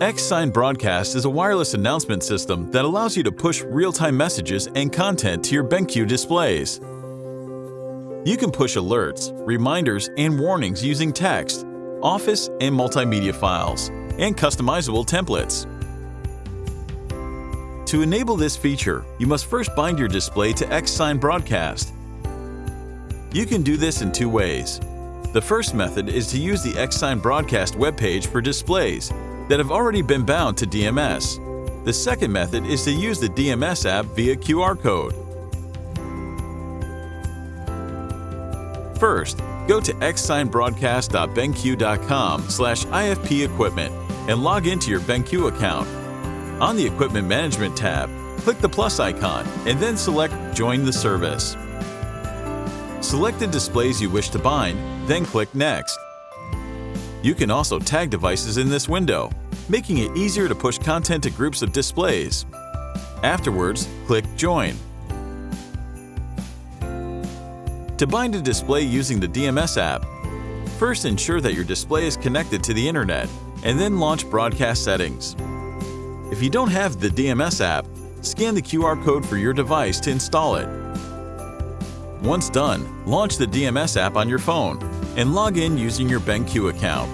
Xsign Broadcast is a wireless announcement system that allows you to push real-time messages and content to your BenQ displays. You can push alerts, reminders, and warnings using text, Office and multimedia files, and customizable templates. To enable this feature, you must first bind your display to Xsign Broadcast. You can do this in two ways. The first method is to use the Xsign Broadcast webpage for displays that have already been bound to DMS. The second method is to use the DMS app via QR code. First, go to xsignbroadcast.benq.com slash ifpequipment and log into your BenQ account. On the Equipment Management tab, click the plus icon and then select Join the service. Select the displays you wish to bind, then click Next. You can also tag devices in this window, making it easier to push content to groups of displays. Afterwards, click Join. To bind a display using the DMS app, first ensure that your display is connected to the internet and then launch broadcast settings. If you don't have the DMS app, scan the QR code for your device to install it. Once done, launch the DMS app on your phone and log in using your BenQ account.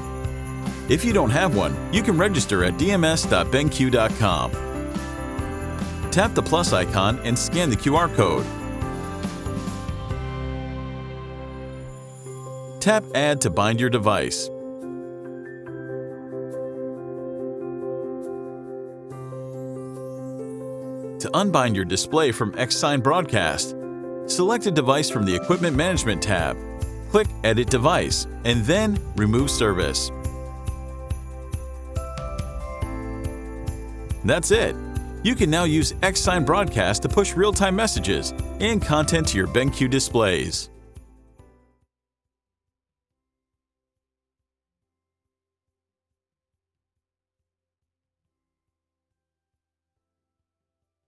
If you don't have one, you can register at dms.benq.com. Tap the plus icon and scan the QR code. Tap Add to bind your device. To unbind your display from Xsign Broadcast, select a device from the Equipment Management tab, click Edit Device, and then Remove Service. That's it! You can now use Xsign Broadcast to push real-time messages and content to your BenQ displays.